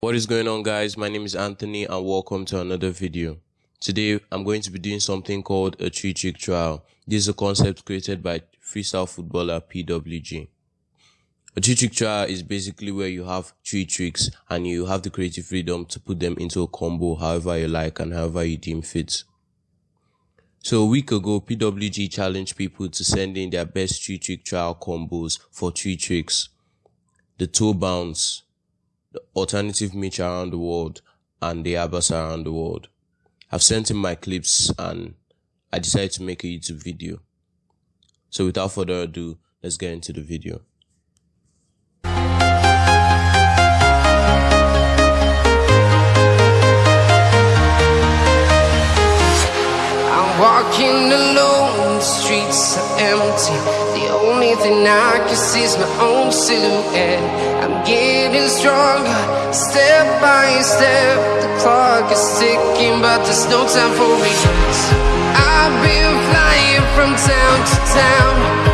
What is going on guys, my name is Anthony and welcome to another video. Today I'm going to be doing something called a 3 trick trial. This is a concept created by freestyle footballer PWG. A 3 trick trial is basically where you have 3 tricks and you have the creative freedom to put them into a combo however you like and however you deem fit. So a week ago, PWG challenged people to send in their best 3 trick trial combos for 3 tricks. The toe bounce, the alternative Mitch around the world, and the Abbas around the world. I've sent in my clips and I decided to make a YouTube video. So without further ado, let's get into the video. Walking alone, the streets are empty. The only thing I can see is my own silhouette. I'm getting stronger Step by step. The clock is ticking But there's no time for me I've been flying from town to town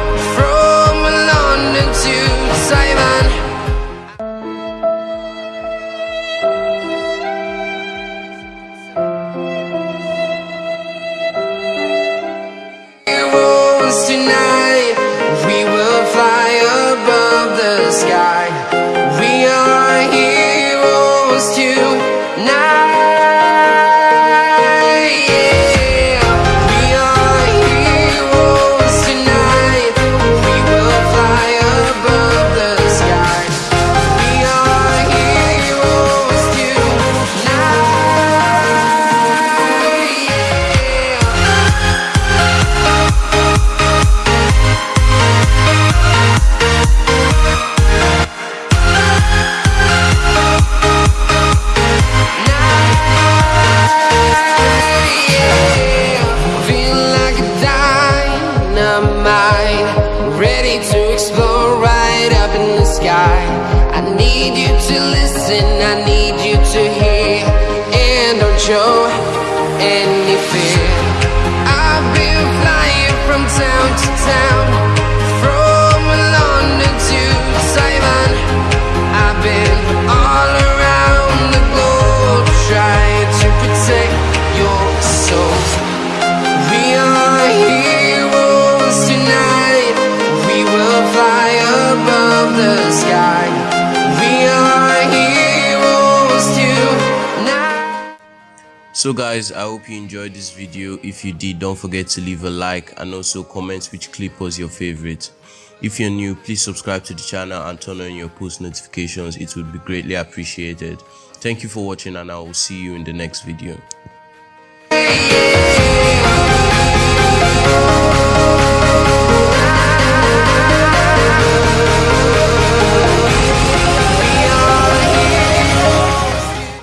Tonight I need you to hear. And don't show any fear So guys, I hope you enjoyed this video. If you did, don't forget to leave a like and also comment which clip was your favorite. If you're new, please subscribe to the channel and turn on your post notifications. It would be greatly appreciated. Thank you for watching and I will see you in the next video.